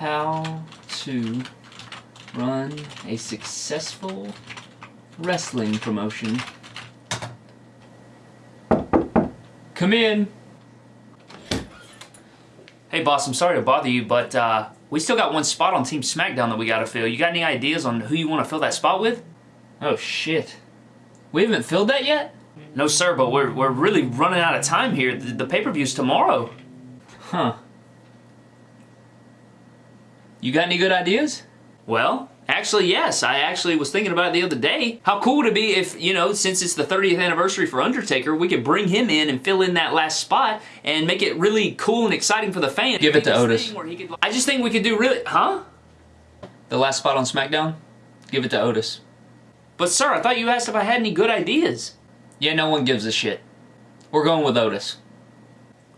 how to run a successful wrestling promotion. Come in. Hey boss, I'm sorry to bother you, but uh, we still got one spot on Team SmackDown that we gotta fill. You got any ideas on who you want to fill that spot with? Oh shit. We haven't filled that yet? No sir, but we're, we're really running out of time here. The, the pay-per-view's tomorrow. Huh. You got any good ideas? Well, actually, yes. I actually was thinking about it the other day. How cool would it be if, you know, since it's the 30th anniversary for Undertaker, we could bring him in and fill in that last spot and make it really cool and exciting for the fans. Give it to Otis. Could, I just think we could do really... Huh? The last spot on SmackDown? Give it to Otis. But sir, I thought you asked if I had any good ideas. Yeah, no one gives a shit. We're going with Otis.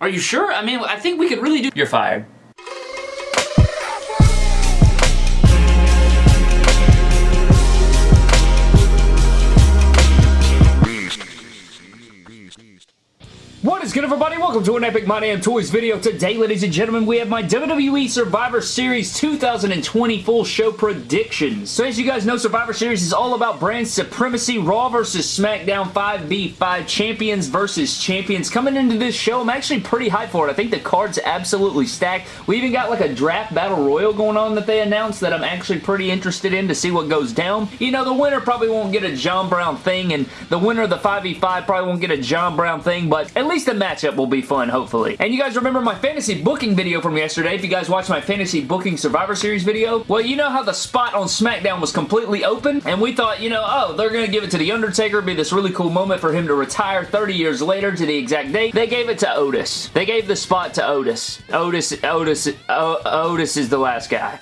Are you sure? I mean, I think we could really do... You're fired. Is good everybody? Welcome to an Epic My Damn Toys video. Today, ladies and gentlemen, we have my WWE Survivor Series 2020 full show predictions. So as you guys know, Survivor Series is all about brand supremacy, Raw versus SmackDown 5v5 champions versus champions. Coming into this show, I'm actually pretty hyped for it. I think the card's absolutely stacked. We even got like a draft battle royal going on that they announced that I'm actually pretty interested in to see what goes down. You know, the winner probably won't get a John Brown thing, and the winner of the 5v5 probably won't get a John Brown thing, but at least the matchup will be fun, hopefully. And you guys remember my fantasy booking video from yesterday. If you guys watched my fantasy booking Survivor Series video, well, you know how the spot on SmackDown was completely open, and we thought, you know, oh, they're going to give it to The Undertaker, be this really cool moment for him to retire 30 years later to the exact date. They gave it to Otis. They gave the spot to Otis. Otis, Otis, o Otis is the last guy.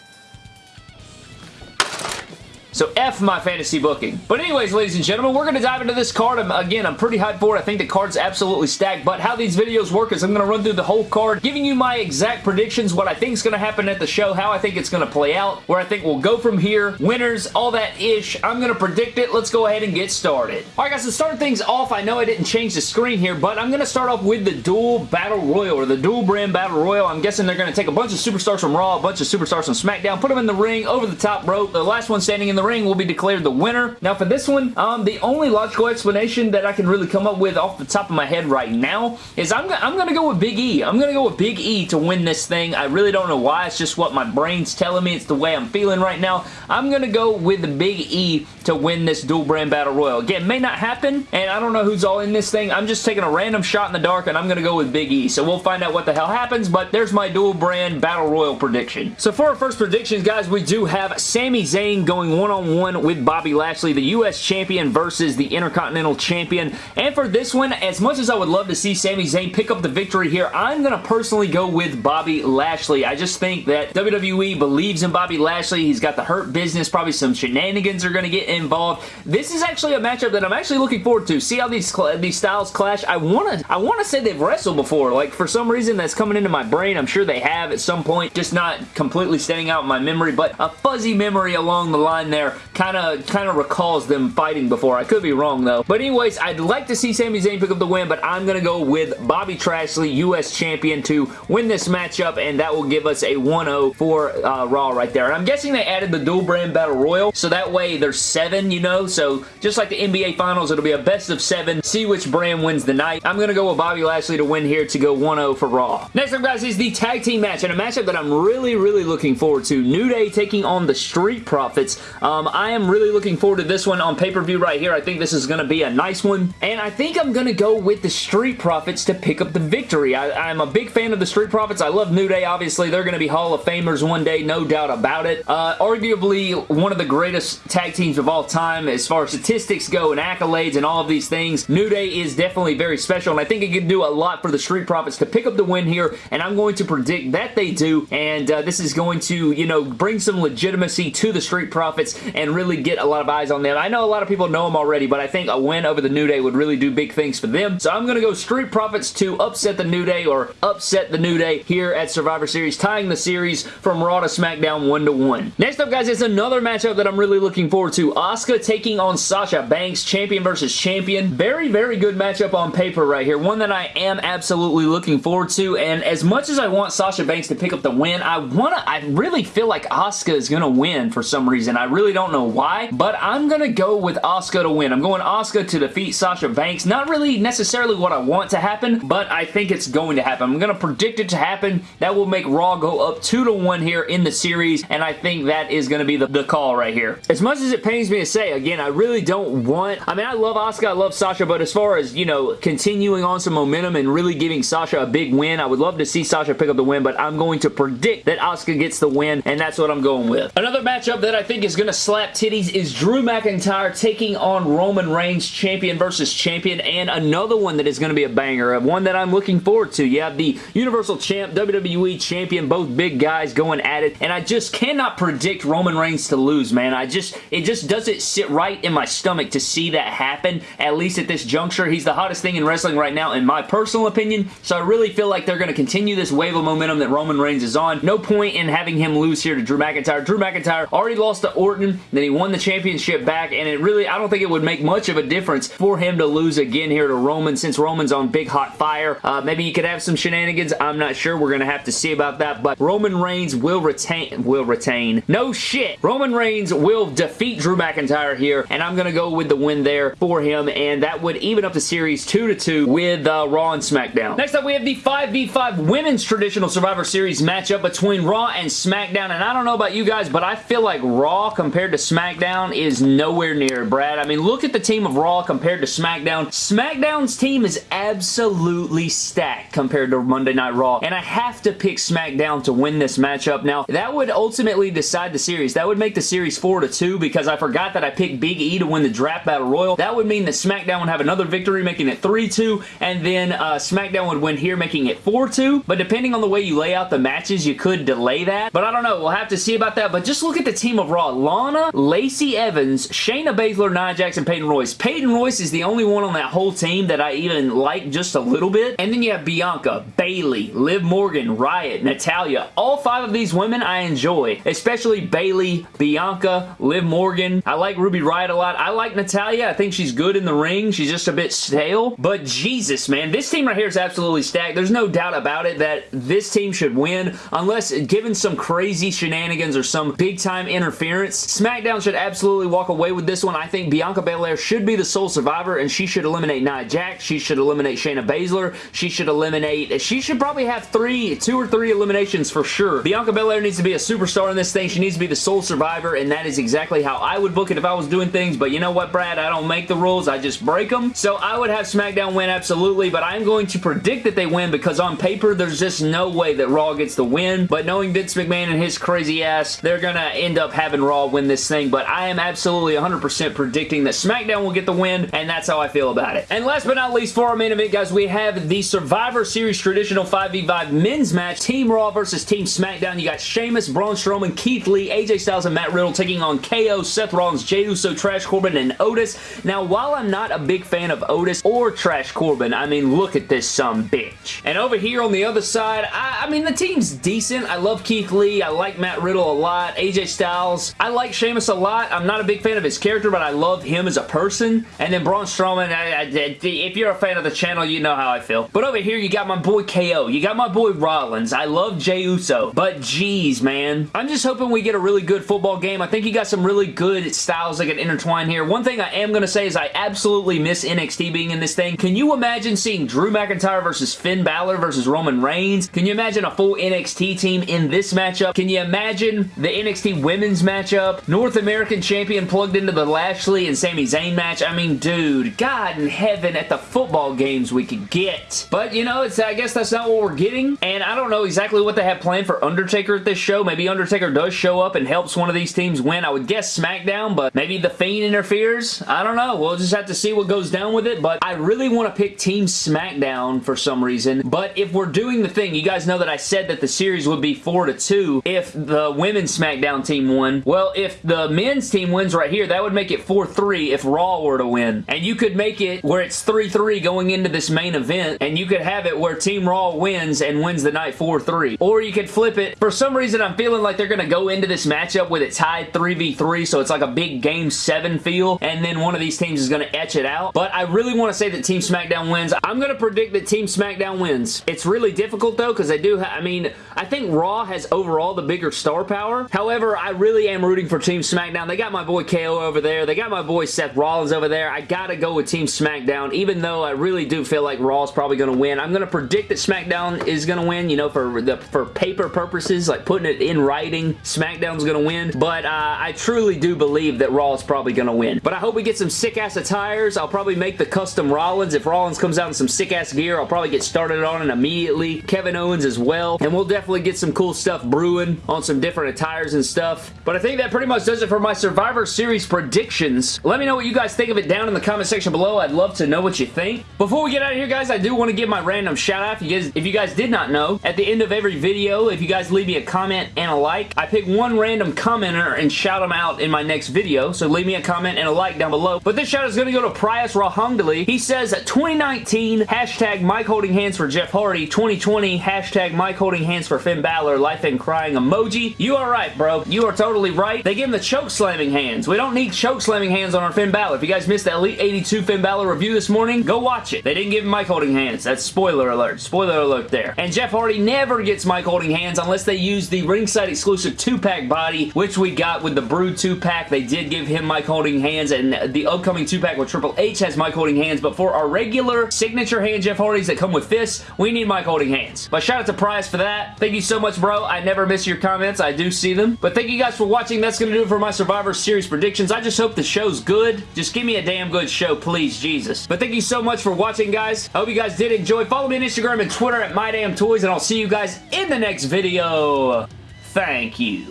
So F my fantasy booking. But anyways, ladies and gentlemen, we're going to dive into this card. I'm, again, I'm pretty hyped for it. I think the card's absolutely stacked, but how these videos work is I'm going to run through the whole card, giving you my exact predictions, what I think is going to happen at the show, how I think it's going to play out, where I think we'll go from here, winners, all that ish. I'm going to predict it. Let's go ahead and get started. Alright guys, to start things off, I know I didn't change the screen here, but I'm going to start off with the dual battle royal, or the dual brand battle royal. I'm guessing they're going to take a bunch of superstars from Raw, a bunch of superstars from SmackDown, put them in the ring, over the top rope. The last one standing in the ring will be declared the winner. Now for this one, um, the only logical explanation that I can really come up with off the top of my head right now is I'm, I'm going to go with Big E. I'm going to go with Big E to win this thing. I really don't know why. It's just what my brain's telling me. It's the way I'm feeling right now. I'm going to go with Big E to win this dual brand battle royal. Again, may not happen, and I don't know who's all in this thing. I'm just taking a random shot in the dark, and I'm going to go with Big E. So we'll find out what the hell happens, but there's my dual brand battle royal prediction. So for our first predictions, guys, we do have Sami Zayn going one-on-one -on -one with Bobby Lashley, the U.S. Champion versus the Intercontinental Champion. And for this one, as much as I would love to see Sami Zayn pick up the victory here, I'm going to personally go with Bobby Lashley. I just think that WWE believes in Bobby Lashley. He's got the hurt business. Probably some shenanigans are going to get involved. This is actually a matchup that I'm actually looking forward to. See how these these styles clash? I want to I want to say they've wrestled before. Like, for some reason, that's coming into my brain. I'm sure they have at some point. Just not completely standing out in my memory, but a fuzzy memory along the line there there kind of kind of recalls them fighting before. I could be wrong though. But anyways, I'd like to see Sami Zayn pick up the win, but I'm going to go with Bobby Trashley, U.S. Champion, to win this matchup, and that will give us a 1-0 for uh, Raw right there. And I'm guessing they added the dual brand battle royal, so that way there's seven, you know, so just like the NBA Finals, it'll be a best of seven, see which brand wins the night. I'm going to go with Bobby Lashley to win here to go 1-0 for Raw. Next up, guys, is the tag team match, and a matchup that I'm really, really looking forward to. New Day taking on the Street Profits. Um, I am really looking forward to this one on pay-per-view right here. I think this is going to be a nice one. And I think I'm going to go with the Street Profits to pick up the victory. I, am a big fan of the Street Profits. I love New Day, obviously. They're going to be Hall of Famers one day, no doubt about it. Uh, arguably one of the greatest tag teams of all time as far as statistics go and accolades and all of these things. New Day is definitely very special, and I think it could do a lot for the Street Profits to pick up the win here, and I'm going to predict that they do, and uh, this is going to, you know, bring some legitimacy to the Street Profits and really really get a lot of eyes on them. I know a lot of people know them already, but I think a win over the New Day would really do big things for them. So I'm going to go Street Profits to upset the New Day or upset the New Day here at Survivor Series, tying the series from Raw to SmackDown 1 to 1. Next up, guys, is another matchup that I'm really looking forward to. Asuka taking on Sasha Banks, champion versus champion. Very, very good matchup on paper right here. One that I am absolutely looking forward to, and as much as I want Sasha Banks to pick up the win, I want to, I really feel like Asuka is going to win for some reason. I really don't know why, but I'm going to go with Asuka to win. I'm going Asuka to defeat Sasha Banks. Not really necessarily what I want to happen, but I think it's going to happen. I'm going to predict it to happen. That will make Raw go up 2 to 1 here in the series, and I think that is going to be the, the call right here. As much as it pains me to say, again, I really don't want... I mean, I love Asuka, I love Sasha, but as far as, you know, continuing on some momentum and really giving Sasha a big win, I would love to see Sasha pick up the win, but I'm going to predict that Asuka gets the win, and that's what I'm going with. Another matchup that I think is going to slap titties is Drew McIntyre taking on Roman Reigns, champion versus champion, and another one that is going to be a banger, uh, one that I'm looking forward to. You have the Universal Champ, WWE Champion, both big guys going at it, and I just cannot predict Roman Reigns to lose, man. I just, it just doesn't sit right in my stomach to see that happen, at least at this juncture. He's the hottest thing in wrestling right now, in my personal opinion, so I really feel like they're going to continue this wave of momentum that Roman Reigns is on. No point in having him lose here to Drew McIntyre. Drew McIntyre already lost to Orton, he won the championship back, and it really, I don't think it would make much of a difference for him to lose again here to Roman since Roman's on big hot fire. Uh, maybe he could have some shenanigans. I'm not sure. We're going to have to see about that, but Roman Reigns will retain, will retain. No shit. Roman Reigns will defeat Drew McIntyre here, and I'm going to go with the win there for him, and that would even up the series 2 to 2 with uh, Raw and SmackDown. Next up, we have the 5v5 Women's Traditional Survivor Series matchup between Raw and SmackDown, and I don't know about you guys, but I feel like Raw compared to SmackDown is nowhere near Brad. I mean, look at the team of Raw compared to SmackDown. SmackDown's team is absolutely stacked compared to Monday Night Raw, and I have to pick SmackDown to win this matchup. Now, that would ultimately decide the series. That would make the series 4 to 2 because I forgot that I picked Big E to win the Draft Battle Royal. That would mean that SmackDown would have another victory, making it 3-2, and then uh, SmackDown would win here, making it 4-2. But depending on the way you lay out the matches, you could delay that. But I don't know. We'll have to see about that. But just look at the team of Raw. Lana, Lacey Evans, Shayna Baszler, Nia Jackson, Peyton Royce. Peyton Royce is the only one on that whole team that I even like just a little bit. And then you have Bianca, Bayley, Liv Morgan, Riott, Natalya. All five of these women I enjoy, especially Bayley, Bianca, Liv Morgan. I like Ruby Riott a lot. I like Natalya. I think she's good in the ring. She's just a bit stale. But Jesus, man, this team right here is absolutely stacked. There's no doubt about it that this team should win unless given some crazy shenanigans or some big time interference. SmackDown should absolutely walk away with this one. I think Bianca Belair should be the sole survivor and she should eliminate Nia Jax. She should eliminate Shayna Baszler. She should eliminate... She should probably have three, two or three eliminations for sure. Bianca Belair needs to be a superstar in this thing. She needs to be the sole survivor and that is exactly how I would book it if I was doing things. But you know what, Brad? I don't make the rules. I just break them. So I would have SmackDown win absolutely, but I'm going to predict that they win because on paper, there's just no way that Raw gets the win. But knowing Vince McMahon and his crazy ass, they're going to end up having Raw win this thing. But I am absolutely 100% predicting that SmackDown will get the win, and that's how I feel about it. And last but not least, for our main event, guys, we have the Survivor Series traditional 5v5 men's match. Team Raw versus Team SmackDown. You got Sheamus, Braun Strowman, Keith Lee, AJ Styles, and Matt Riddle taking on KO, Seth Rollins, Jey Uso, Trash Corbin, and Otis. Now, while I'm not a big fan of Otis or Trash Corbin, I mean, look at this some bitch. And over here on the other side, I, I mean, the team's decent. I love Keith Lee. I like Matt Riddle a lot. AJ Styles. I like Sheamus a lot. I'm not a big fan of his character, but I love him as a person. And then Braun Strowman, I, I, if you're a fan of the channel, you know how I feel. But over here, you got my boy KO. You got my boy Rollins. I love Jey Uso. But geez, man. I'm just hoping we get a really good football game. I think you got some really good styles that can intertwine here. One thing I am going to say is I absolutely miss NXT being in this thing. Can you imagine seeing Drew McIntyre versus Finn Balor versus Roman Reigns? Can you imagine a full NXT team in this matchup? Can you imagine the NXT women's matchup? North American champion plugged into the Lashley and Sami Zayn match? I mean, dude, God in heaven at the football games we could get. But, you know, it's I guess that's not what we're getting, and I don't know exactly what they have planned for Undertaker at this show. Maybe Undertaker does show up and helps one of these teams win. I would guess SmackDown, but maybe The Fiend interferes. I don't know. We'll just have to see what goes down with it, but I really want to pick Team SmackDown for some reason, but if we're doing the thing, you guys know that I said that the series would be 4 to 2 if the women's SmackDown team won. Well, if the the men's team wins right here, that would make it 4-3 if Raw were to win. And you could make it where it's 3-3 going into this main event, and you could have it where Team Raw wins and wins the night 4-3. Or you could flip it. For some reason, I'm feeling like they're going to go into this matchup with it tied 3v3, so it's like a big Game 7 feel, and then one of these teams is going to etch it out. But I really want to say that Team SmackDown wins. I'm going to predict that Team SmackDown wins. It's really difficult, though, because they do I mean, I think Raw has overall the bigger star power. However, I really am rooting for Team SmackDown. They got my boy KO over there. They got my boy Seth Rollins over there. I gotta go with Team SmackDown, even though I really do feel like Raw is probably to win. I'm to predict that SmackDown is to win, you know, for the for paper purposes, like putting it in writing, SmackDown's to win. But uh, I truly do believe that Raw is probably to win. But I hope we get some sick-ass attires. I'll probably make the custom Rollins. If Rollins comes out in some sick-ass gear, I'll probably get started on it immediately. Kevin Owens as well. And we'll definitely get some cool stuff brewing on some different attires and stuff. But I think that pretty much does it for my Survivor Series predictions. Let me know what you guys think of it down in the comment section below. I'd love to know what you think. Before we get out of here, guys, I do want to give my random shout out. If you guys, if you guys did not know, at the end of every video, if you guys leave me a comment and a like, I pick one random commenter and shout them out in my next video. So leave me a comment and a like down below. But this shout is going to go to Prius Rahangdali. He says 2019 hashtag mic holding hands for Jeff Hardy. 2020 hashtag mic holding hands for Finn Balor. Life and crying emoji. You are right, bro. You are totally right. They give him the choke slamming hands. We don't need choke slamming hands on our Finn Balor. If you guys missed the Elite 82 Finn Balor review this morning, go watch it. They didn't give him mic holding hands. That's spoiler alert. Spoiler alert there. And Jeff Hardy never gets mic holding hands unless they use the ringside exclusive 2-pack body, which we got with the Brood 2-pack. They did give him mic holding hands, and the upcoming 2-pack with Triple H has mic holding hands, but for our regular signature hand Jeff Hardys that come with fists, we need mic holding hands. But shout out to Prize for that. Thank you so much, bro. I never miss your comments. I do see them. But thank you guys for watching. That's going to do it for my Survivor Series predictions. I just hope the show's good. Just give me a damn good show, please, Jesus. But thank you so much for watching, guys. I hope you guys did enjoy. Follow me on Instagram and Twitter at MyDamnToys, and I'll see you guys in the next video. Thank you.